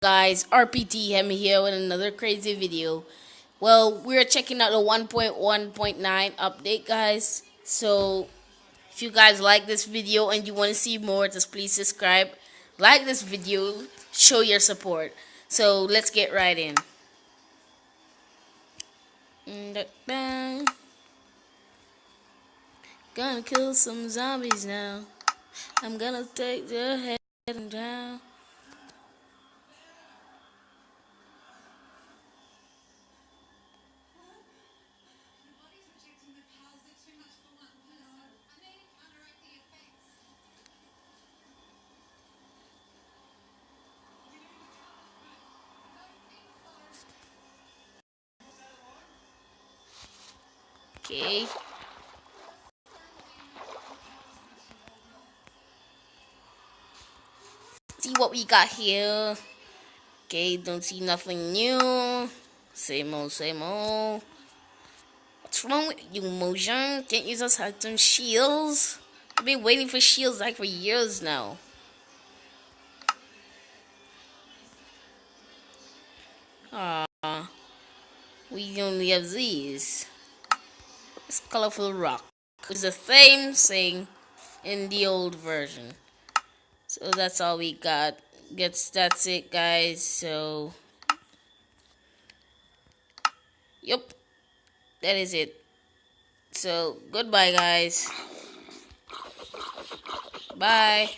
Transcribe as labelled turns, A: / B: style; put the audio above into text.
A: guys rpt hemi here with another crazy video. Well we're checking out the 1.1.9 update guys. So if you guys like this video and you want to see more just please subscribe like this video show your support. So let's get right in. Gonna kill some zombies now. I'm gonna take their head and down Okay. See what we got here. Okay, don't see nothing new. Same old, same old. What's wrong with you, Mojang? Can't you just have some shields? I've been waiting for shields like for years now. Ah, we only have these. Colorful rock. It's the same thing in the old version. So that's all we got. Gets that's it guys. So Yep. That is it. So goodbye guys. Bye.